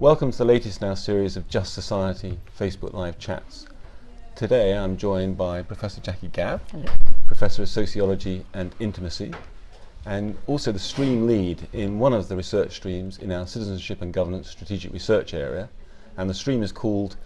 Welcome to the latest in our series of Just Society Facebook Live chats. Today I'm joined by Professor Jackie Gabb, Hello. Professor of Sociology and Intimacy, and also the stream lead in one of the research streams in our Citizenship and Governance Strategic Research area. And the stream is called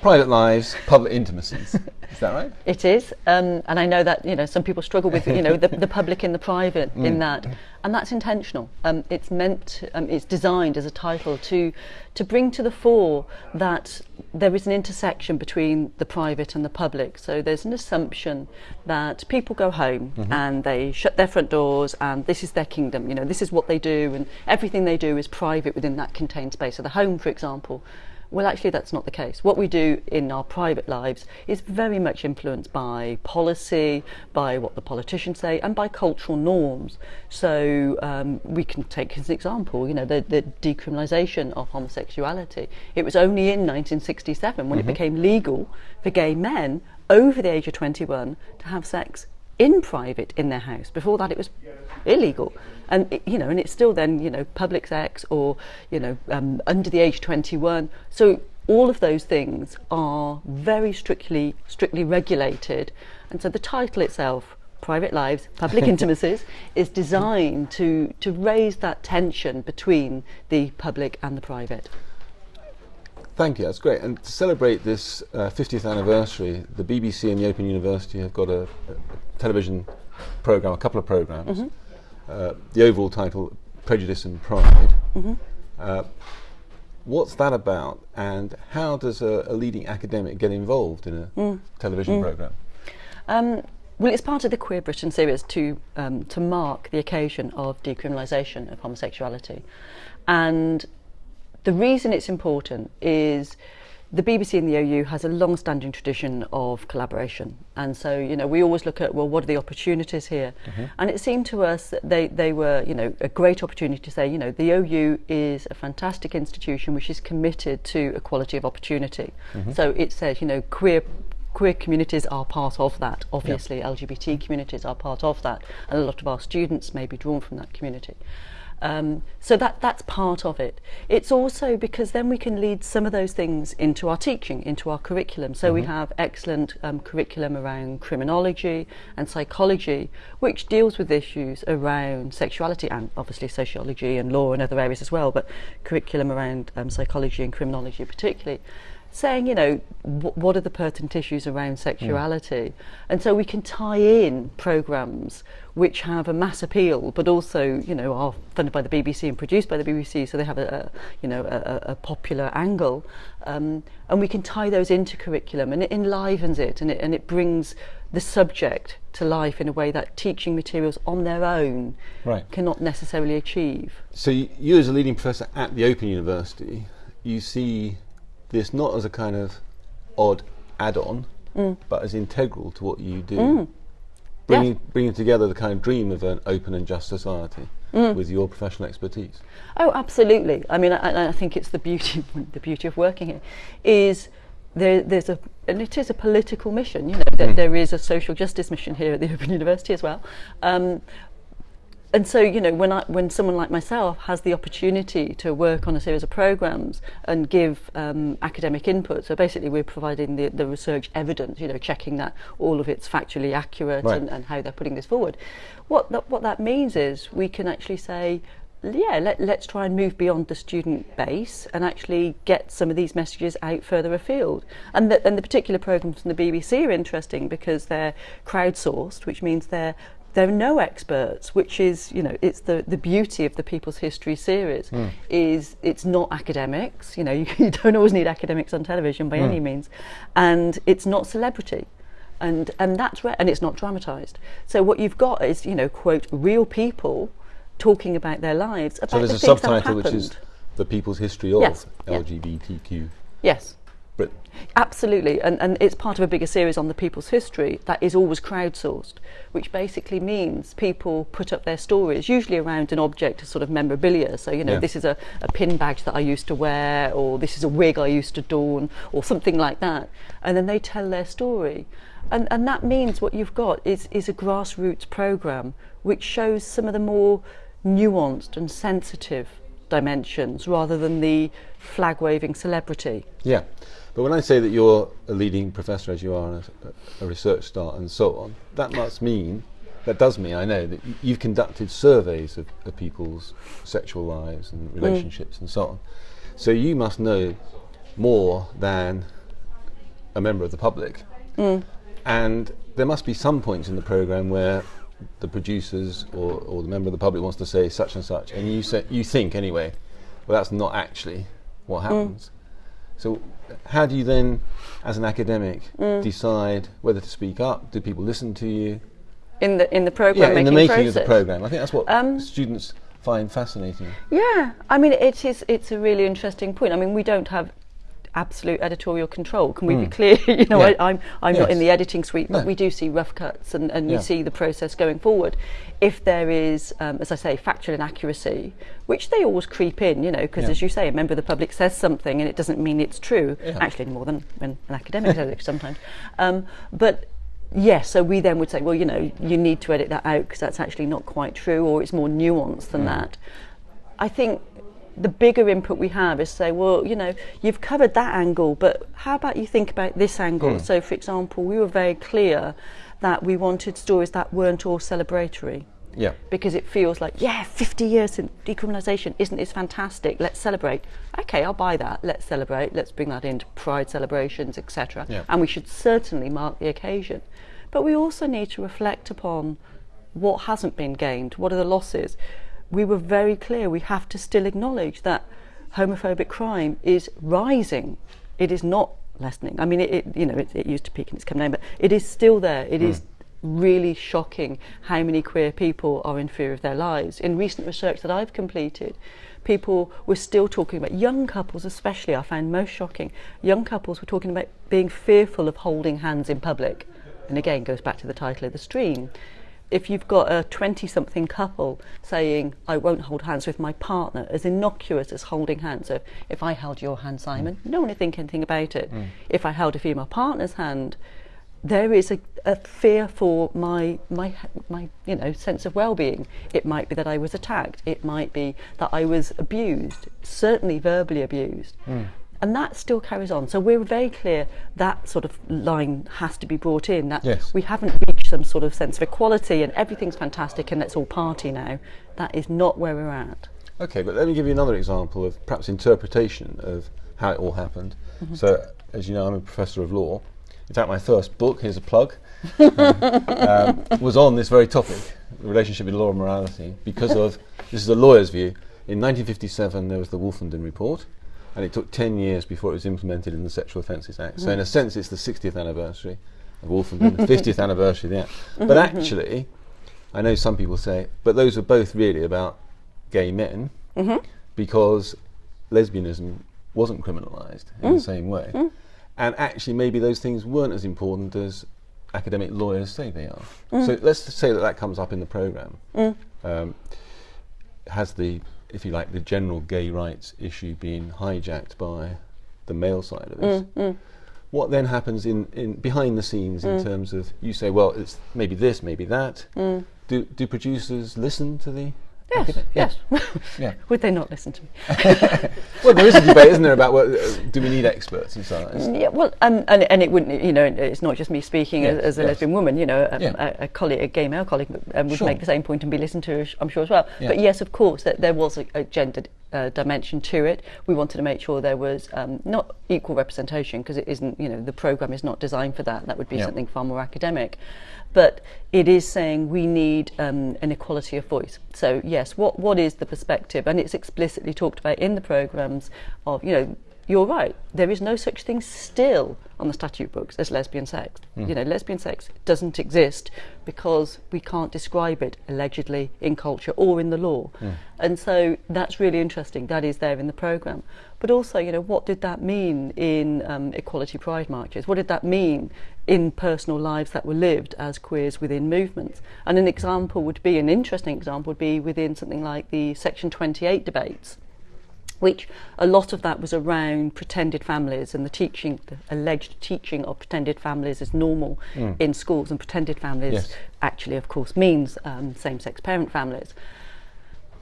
Private Lives, Public Intimacies. is that right? It is, um, and I know that you know some people struggle with you know the, the public and the private in that, and that's intentional. Um, it's meant, um, it's designed as a title to to bring to the fore that there is an intersection between the private and the public. So there's an assumption that people go home and they shut their front doors and this is their kingdom. You know, this is what they do, and everything they do is private within that contained space. So the home, for example. Well, actually, that's not the case. What we do in our private lives is very much influenced by policy, by what the politicians say, and by cultural norms. So um, we can take as an example, you know, the, the decriminalisation of homosexuality. It was only in 1967 when it became legal for gay men over the age of 21 to have sex in private in their house. Before that, it was illegal, and you know, and it's still then you know public sex or you know um, under the age of 21. So all of those things are very strictly strictly regulated, and so the title itself. Private lives, public intimacies, is designed to, to raise that tension between the public and the private. Thank you, that's great. And to celebrate this uh, 50th anniversary, the BBC and the Open University have got a, a television programme, a couple of programmes. Uh, the overall title, Prejudice and Pride. Uh, what's that about, and how does a, a leading academic get involved in a television programme? Um, well, it's part of the Queer Britain series to um, to mark the occasion of decriminalisation of homosexuality, and the reason it's important is the BBC and the OU has a long-standing tradition of collaboration. And so, you know, we always look at, well, what are the opportunities here? Mm -hmm. And it seemed to us that they, they were, you know, a great opportunity to say, you know, the OU is a fantastic institution which is committed to equality of opportunity. Mm -hmm. So it says, you know, queer queer communities are part of that. Obviously. LGBT communities are part of that. And a lot of our students may be drawn from that community. Um, so that, that's part of it. It's also because then we can lead some of those things into our teaching, into our curriculum. So mm -hmm. we mm-hmm. have excellent um, curriculum around criminology and psychology, which deals with issues around sexuality and obviously sociology and law and other areas as well, but curriculum around um, psychology and criminology particularly saying, you know, what are the pertinent issues around sexuality? Mm. And so we can tie in programmes which have a mass appeal, but also, you know, are funded by the BBC and produced by the BBC, so they have a, a you know, a, a popular angle. Um, and we can tie those into curriculum, and it enlivens it, and it, and it brings the subject to life in a way that teaching materials on their own right. cannot necessarily achieve. So you, you as a leading professor at the Open University, you see this not as a kind of odd add-on, mm. but as integral to what you do. Mm. Bringing, bringing together the kind of dream of an open and just society mm. with your professional expertise. Oh, absolutely. I mean, I, I think it's the beauty, the beauty of working here, is there, there's a, and it is a political mission. You know, there, there is a social justice mission here at the Open University as well. Um, and so you know when I, when someone like myself has the opportunity to work on a series of programs and give um, academic input so basically we're providing the, the research evidence you know checking that all of it's factually accurate right. and, and how they're putting this forward what that, what that means is we can actually say yeah, let, let's try and move beyond the student base and actually get some of these messages out further afield. And the, and the particular programs from the BBC are interesting because they're crowdsourced, which means they're there are no experts, which is, you know, it's the, the beauty of the People's History series, hmm. is it's not academics, you know, you, you don't always need academics on television by any hmm. means, and it's not celebrity. And, and that's re- and it's not dramatized. So what you've got is, you know, quote, real people talking about their lives, about So there's the a things that have subtitle which is the people's history of Yes. LGBTQ Yes, Britain. Absolutely, and, and it's part of a bigger series on the people's history that is always crowdsourced, which basically means people put up their stories, usually around an object of sort of memorabilia. So, you know, Yeah. this is a, a pin badge that I used to wear, or this is a wig I used to don, or something like that. And then they tell their story. And, and that means what you've got is, is a grassroots programme which shows some of the more nuanced and sensitive dimensions rather than the flag waving celebrity. Yeah. But when I say that you're a leading professor, as you are, a, a research star, and so on, that must mean, that does mean, I know, that you've conducted surveys of, of people's sexual lives and mm. relationships and so on. So you must know more than a member of the public. Mm. And there must be some points in the program where the producers or, or the member of the public wants to say such and such, and you say you think anyway, well, that's not actually what happens. So, how do you then, as an academic, decide whether to speak up? Do people listen to you? In the in the program Yeah, in the making making of the program. I think that's what Um, students find fascinating. Yeah, I mean, it is. It's a really interesting point. I mean, we don't have absolute editorial control. Can we be clear? you know, Yeah. I, I'm I'm not in the editing suite, but No. we do see rough cuts, and, and Yeah. you see the process going forward. If there is, um, as I say, factual inaccuracy, which they always creep in, you know, because Yeah. as you say, a member of the public says something, and it doesn't mean it's true. Actually, more than an academic says it sometimes. Um, but Yes, so we then would say, well, you know, you need to edit that out because that's actually not quite true, or it's more nuanced than that. I think the bigger input we have is say, well, you know, you've covered that angle, but how about you think about this angle? Hmm. So, for example, we were very clear that we wanted stories that weren't all celebratory Yeah. because it feels like, yeah, 50 years since decriminalisation, isn't this fantastic? Let's celebrate. Okay, I'll buy that. Let's celebrate. Let's bring that into pride celebrations, etc. Yeah. And we should certainly mark the occasion. But we also need to reflect upon what hasn't been gained, what are the losses. We were very clear we have to still acknowledge that homophobic crime is rising. It is not lessening. I mean, it, it you know, it, it used to peak and it's come down, but it is still there. It is really shocking how many queer people are in fear of their lives. In recent research that I've completed, people were still talking about young couples, especially, I found most shocking. Young couples were talking about being fearful of holding hands in public. And again, goes back to the title of the stream. If you've got a 20 something couple saying, I won't hold hands with my partner, as innocuous as holding hands. So if I held your hand, Simon, mm. no one would think anything about it. Mm. If I held a female partner's hand, there is a, a fear for my my my you know sense of well-being. It might be that I was attacked. It might be that I was abused, certainly verbally abused. Mm. And that still carries on. So we're very clear that sort of line has to be brought in. That Yes. we haven't reached some sort of sense of equality and everything's fantastic and let's all party now. That is not where we're at. Okay, but let me give you another example of perhaps interpretation of how it all happened. So, as you know, I'm a professor of law. In fact, my first book, here's a plug, um, was on this very topic, the relationship between law and morality, because of, this is a lawyer's view, in 1957 there was the Wolfenden Report, and it took 10 years before it was implemented in the Sexual Offences Act. So in a mm. sense it's the 60th anniversary of Wolfenden, the 50th anniversary of the Act. But actually, I know some people say, but those were both really about gay men mm-hmm. because lesbianism wasn't criminalised in the mm. same way. Mm. And actually, maybe those things weren't as important as academic lawyers say they are. So let's say that that comes up in the programme. Um, has the, if you like, the general gay rights issue being hijacked by the male side of this? Mm, mm. What then happens in, in behind the scenes in mm. terms of you say, well, it's maybe this, maybe that. Do do producers listen to the? Yes, acad- yes. Yeah. Would they not listen to me? Well, there is a debate, isn't there, about what, uh, do we need experts and so on? Yeah, well, um, and and it wouldn't, you know, it's not just me speaking Yes, as, as a yes. lesbian woman. You know, a, Yeah. a, a colleague, a gay male colleague, um, would Sure. make the same point and be listened to, I'm sure as well. Yeah. But yes, of course, that there was a, a gendered uh, dimension to it. We wanted to make sure there was um, not equal representation because it isn't, you know, the program is not designed for that. That would be Yeah. something far more academic. But it is saying we need um, an equality of voice. So yes, what what is the perspective? And it's explicitly talked about in the programs of, you know, you're right. There is no such thing still on the statute books as lesbian sex. You know, lesbian sex doesn't exist because we can't describe it allegedly in culture or in the law. And so that's really interesting. That is there in the program. But also, you know, what did that mean in um, equality pride marches? What did that mean in personal lives that were lived as queers within movements? And an example would be, an interesting example would be within something like the Section 28 debates which a lot of that was around pretended families and the teaching, the alleged teaching of pretended families is normal in schools, and pretended families Yes. actually, of course, means um, same-sex parent families.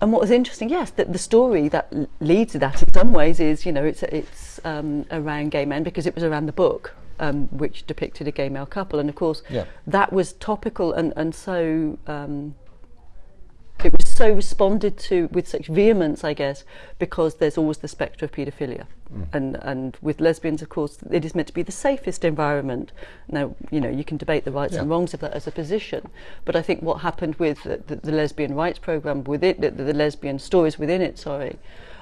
and what was interesting, yes, that the story that leads to that in some ways is, you know, it's it's um, around gay men because it was around the book, um, which depicted a gay male couple, and of course, Yeah. that was topical and and so. It was so responded to with such vehemence, I guess, because there's always the spectre of paedophilia. Mm. And, and with lesbians, of course, it is meant to be the safest environment. Now, you know, you can debate the rights yeah. and wrongs of that as a position, but I think what happened with the, the, the lesbian rights program, with it, the, the lesbian stories within it, sorry,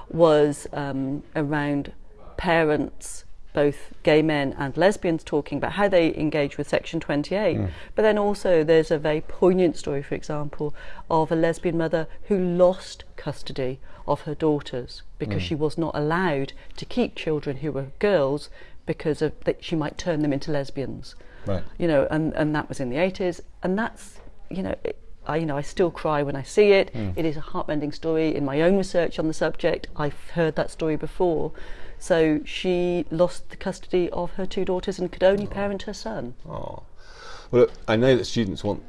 was um, around parents both gay men and lesbians talking about how they engage with Section 28. Hmm. But then also there's a very poignant story, for example, of a lesbian mother who lost custody of her daughters because hmm. she was not allowed to keep children who were girls because of that she might turn them into lesbians. Right. You know, and, and that was in the 80s. And that's, you know, it, I, you know, I still cry when I see it. Hmm. It is a heartrending story. In my own research on the subject, I've heard that story before. So she lost the custody of her two daughters and could only parent her son. Oh. Well, look, I know that students want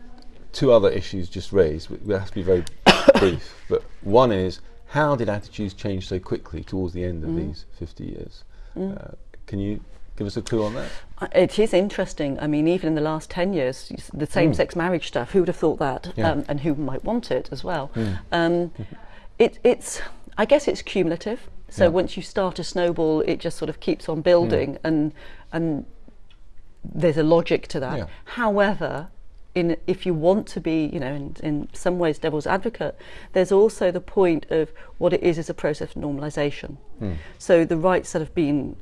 two other issues just raised. We have to be very brief. But one is how did attitudes change so quickly towards the end of these 50 years? Uh, can you give us a clue on that? Uh, It is interesting. I mean, even in the last 10 years, the same sex marriage stuff, who would have thought that? Yeah. Um, and who might want it as well? Um, it, it's, I guess it's cumulative. So Yeah. once you start a snowball, it just sort of keeps on building, and, and there's a logic to that. Yeah. However, in, if you want to be, you know, in, in some ways devil's advocate, there's also the point of what it is as a process of normalisation. Hmm. So the rights that have been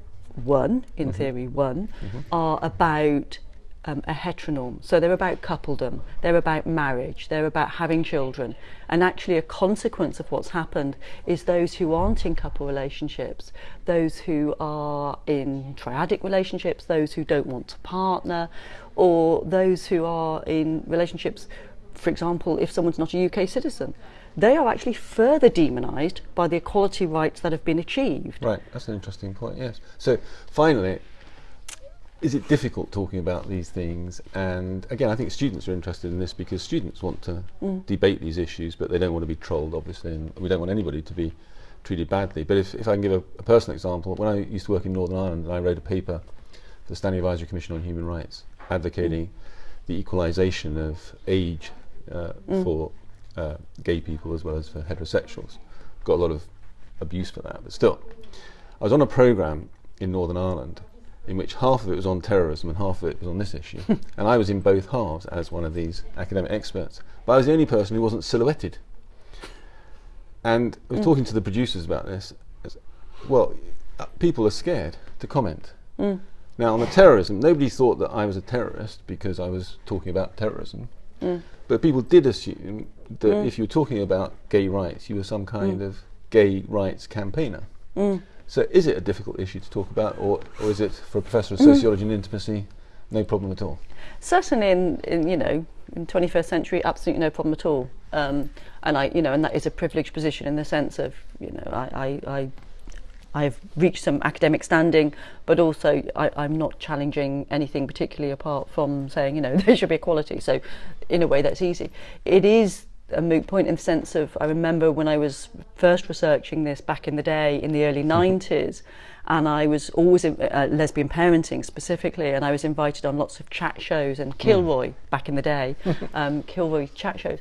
won, in mm-hmm. theory won, mm-hmm. are about um, a heteronorm. So they're about coupledom, they're about marriage, they're about having children. And actually, a consequence of what's happened is those who aren't in couple relationships, those who are in triadic relationships, those who don't want to partner, or those who are in relationships, for example, if someone's not a UK citizen. They are actually further demonised by the equality rights that have been achieved. Right, that's an interesting point, yes. So, finally, is it difficult talking about these things? And again, I think students are interested in this because students want to debate these issues, but they don't want to be trolled, obviously, and we don't want anybody to be treated badly. But if, if I can give a, a personal example, when I used to work in Northern Ireland, I wrote a paper for the Standing Advisory Commission on Human Rights advocating the equalisation of age uh, for uh, gay people as well as for heterosexuals. Got a lot of abuse for that, but still. I was on a programme in Northern Ireland in which half of it was on terrorism and half of it was on this issue. and I was in both halves as one of these academic experts. But I was the only person who wasn't silhouetted. And I was mm. talking to the producers about this. Well, uh, people are scared to comment. Mm. Now, on the terrorism, nobody thought that I was a terrorist because I was talking about terrorism. Mm. But people did assume that if you were talking about gay rights, you were some kind of gay rights campaigner. So is it a difficult issue to talk about, or, or is it for a professor of mm. sociology mm. and intimacy, no problem at all? Certainly, in, in you know, in 21st century, absolutely no problem at all. Um, and I, you know, and that is a privileged position in the sense of, you know, I, I, I I've reached some academic standing, but also I, I'm not challenging anything particularly apart from saying, you know, there should be equality. So, in a way, that's easy. It is a moot point in the sense of I remember when I was first researching this back in the day in the early mm-hmm. 90s and I was always in, uh, uh, lesbian parenting specifically and I was invited on lots of chat shows and mm-hmm. Kilroy mm. back in the day um, Kilroy chat shows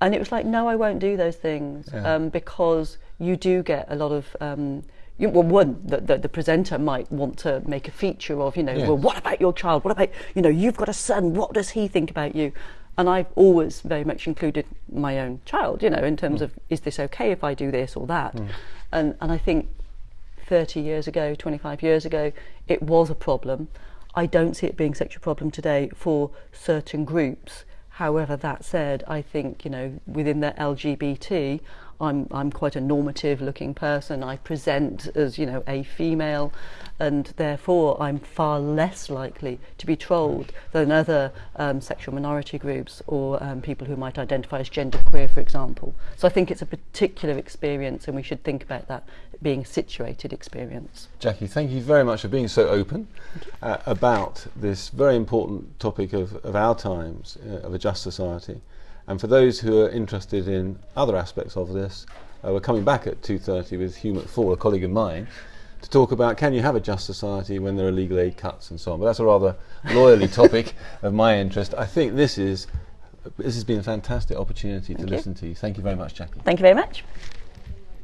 and it was like no I won't do those things yeah. um, because you do get a lot of um, you, well, one that the, the, presenter might want to make a feature of, you know, yes. well, what about your child? What about, you know, you've got a son. What does he think about you? And I've always very much included my own child, you know, in terms mm. of is this okay if I do this or that? Mm. And, and I think 30 years ago, 25 years ago, it was a problem. I don't see it being such a problem today for certain groups. However, that said, I think, you know, within the LGBT, I'm, I'm quite a normative looking person. I present as, you know, a female and therefore I'm far less likely to be trolled than other um, sexual minority groups or um, people who might identify as genderqueer, for example. So I think it's a particular experience and we should think about that being a situated experience. Jackie, thank you very much for being so open uh, about this very important topic of, of our times, uh, of a just society. And for those who are interested in other aspects of this, uh, we're coming back at 2.30 with Hugh McFaul, a colleague of mine, to talk about can you have a just society when there are legal aid cuts and so on. But that's a rather lawyerly topic of my interest. I think this is this has been a fantastic opportunity Thank to you. listen to you. Thank you very much, Jackie. Thank you very much.